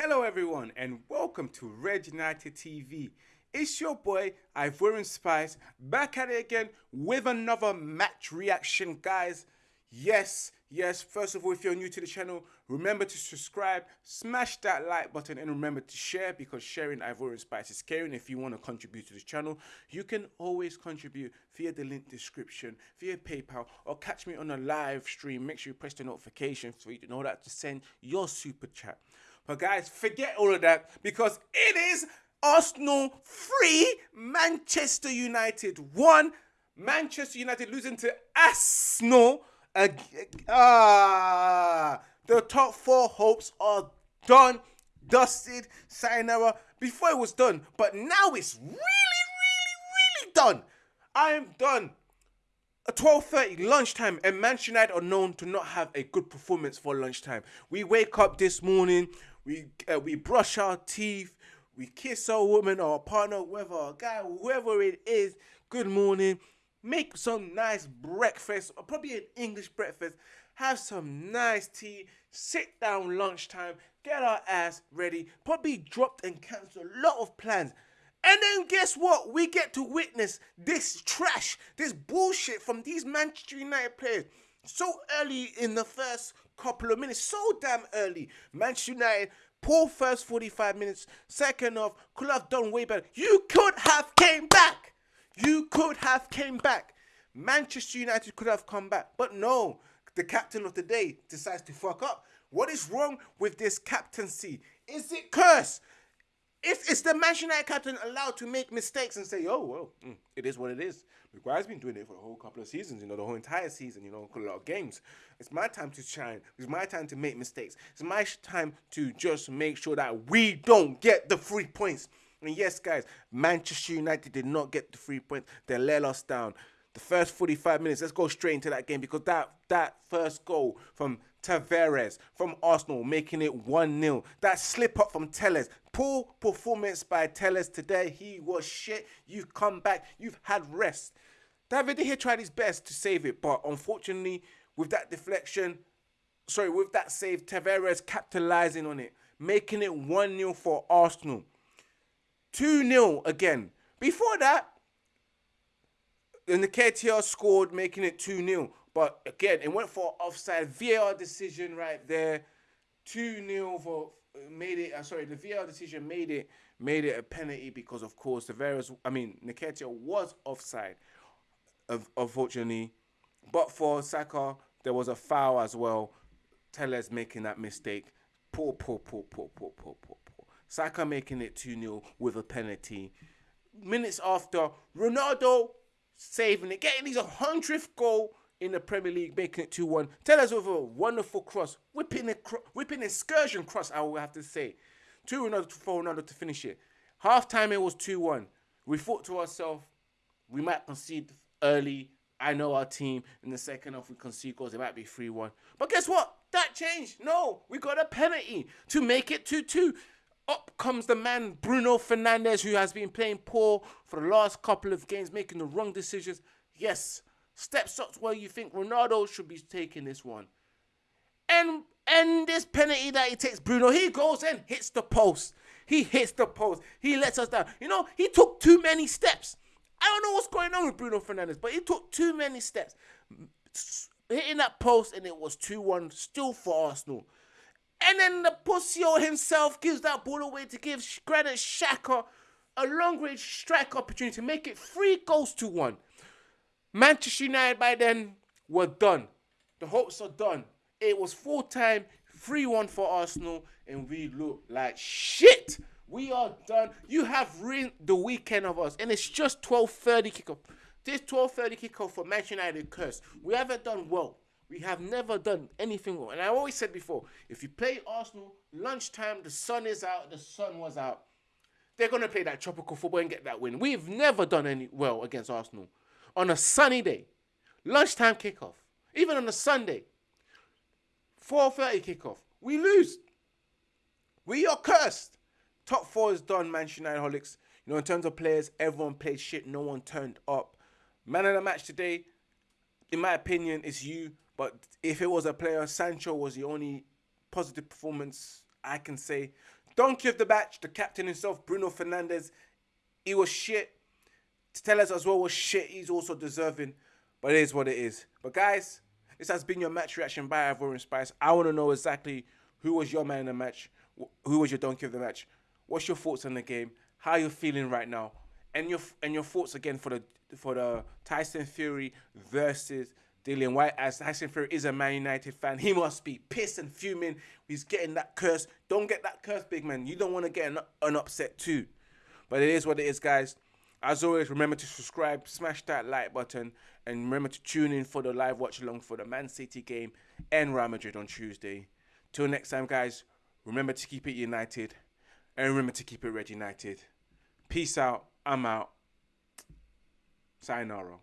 Hello, everyone, and welcome to Red United TV. It's your boy Ivorian Spice back at it again with another match reaction, guys. Yes, yes. First of all, if you're new to the channel, remember to subscribe, smash that like button, and remember to share because sharing Ivorian Spice is caring. If you want to contribute to the channel, you can always contribute via the link description, via PayPal, or catch me on a live stream. Make sure you press the notification so you know that to send your super chat. But guys, forget all of that because it is Arsenal 3, Manchester United 1. Manchester United losing to Arsenal. Ah, the top four hopes are done, dusted, sayonara. Before it was done, but now it's really, really, really done. I am done. At 12.30 lunchtime and Manchester United are known to not have a good performance for lunchtime. We wake up this morning, we uh, we brush our teeth, we kiss our woman or our partner, whether our guy, whoever it is, good morning. Make some nice breakfast, or probably an English breakfast. Have some nice tea. Sit down lunchtime. Get our ass ready. Probably dropped and cancelled a lot of plans. And then guess what? We get to witness this trash, this bullshit from these Manchester United players so early in the first couple of minutes, so damn early. Manchester United Poor first 45 minutes. Second off, could have done way better. You could have came back. You could have came back. Manchester United could have come back. But no, the captain of the day decides to fuck up. What is wrong with this captaincy? Is it curse? If is the Manchester United captain allowed to make mistakes and say, "Oh well, mm, it is what it is. Maguire's been doing it for a whole couple of seasons, you know, the whole entire season, you know, a lot of games. It's my time to shine. It's my time to make mistakes. It's my time to just make sure that we don't get the three points. And yes, guys, Manchester United did not get the three points. They let us down. The first 45 minutes, let's go straight into that game because that that first goal from Tavares from Arsenal making it 1-0. That slip up from Telles. Poor performance by Telles today. He was shit. You've come back. You've had rest. David here tried his best to save it, but unfortunately, with that deflection, sorry, with that save, Tavares capitalizing on it, making it 1-0 for Arsenal. 2-0 again. Before that, the KTR scored, making it 2-0. But again, it went for offside. VAR decision right there. 2-0 for made it uh, sorry, the VAR decision made it made it a penalty because of course the various I mean Nketiah was offside unfortunately. But for Saka, there was a foul as well. Telles making that mistake. Poor, poor, poor, poor, poor, poor, poor, poor. Saka making it 2 0 with a penalty. Minutes after, Ronaldo saving it, getting his 100th goal in the Premier League, making it 2 1. Tell us with a wonderful cross, whipping a whipping excursion cross, I will have to say. 2 Ronaldo for Ronaldo to finish it. Half time, it was 2 1. We thought to ourselves, we might concede early. I know our team in the second half we concede goals. It might be 3 1. But guess what? That changed. No, we got a penalty to make it 2 2. Up comes the man Bruno Fernandes, who has been playing poor for the last couple of games, making the wrong decisions. Yes, steps up where you think Ronaldo should be taking this one. And and this penalty that he takes, Bruno, he goes in, hits the post. He hits the post. He lets us down. You know, he took too many steps. I don't know what's going on with Bruno Fernandes, but he took too many steps. Hitting that post, and it was 2 1 still for Arsenal. And then the Pussio himself gives that ball away to give Granit Xhaka a long range strike opportunity to make it three goals to one. Manchester United by then were done. The hopes are done. It was full time, 3 1 for Arsenal, and we look like shit. We are done. You have ruined the weekend of us, and it's just 12:30 kickoff. This 12:30 kickoff for Manchester United curse. We haven't done well. We have never done anything well. And I always said before, if you play Arsenal lunchtime, the sun is out, the sun was out. They're gonna play that tropical football and get that win. We've never done any well against Arsenal on a sunny day, lunchtime kickoff, even on a Sunday, 4:30 kickoff. We lose. We are cursed. Top four is done, Manchester United holics. You know, in terms of players, everyone played shit. No one turned up. Man of the match today, in my opinion, is you. But if it was a player, Sancho was the only positive performance I can say. Donkey of the match, the captain himself, Bruno Fernandes. He was shit. Telles as well was shit. He's also deserving. But it is what it is. But guys, this has been your match reaction by Ivorian Spice. I want to know exactly who was your man in the match. Who was your donkey of the match? What's your thoughts on the game? How you feeling right now? And your and your thoughts again for the for the Tyson Fury versus Dillian Whyte, As Tyson Fury is a Man United fan, he must be pissed and fuming. He's getting that curse. Don't get that curse, big man. You don't want to get an, an upset too. But it is what it is, guys. As always, remember to subscribe, smash that like button, and remember to tune in for the live watch along for the Man City game and Real Madrid on Tuesday. Till next time, guys, remember to keep it united and remember to keep it red united. Peace out. I'm out. Sayonara.